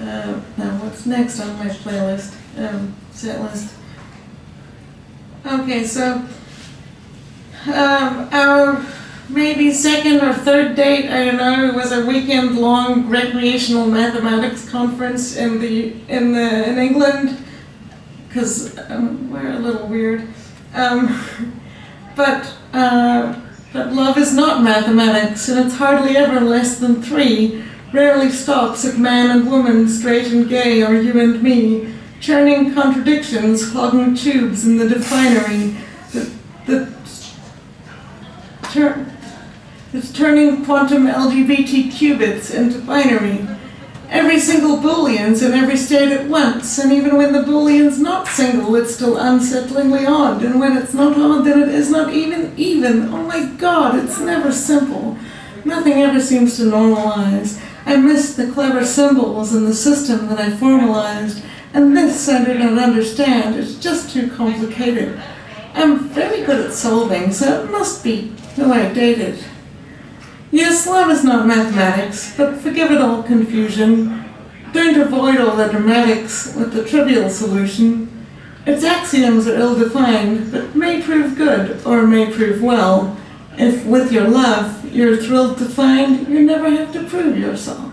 Uh, now, what's next on my playlist, um, set list? Okay, so, um, our maybe second or third date, I don't know, it was a weekend-long recreational mathematics conference in the, in the, in England, because um, we're a little weird. Um, but, uh, but love is not mathematics, and it's hardly ever less than three. Rarely stops at man and woman, straight and gay, or you and me, churning contradictions, clogging tubes in the definery, that tur- that's turning quantum LGBT qubits into binary. Every single Boolean's in every state at once, and even when the Boolean's not single, it's still unsettlingly odd, and when it's not odd, then it is not even even. Oh my god, it's never simple. Nothing ever seems to normalize. I miss the clever symbols and the system that I formalized, and this I do not understand. It's just too complicated. I'm very good at solving, so it must be who I dated. Yes, love is not mathematics, but forgive it all confusion. Don't avoid all the dramatics with the trivial solution. Its axioms are ill-defined, but may prove good or may prove well. If with your love you're thrilled to find you never have to prove yourself.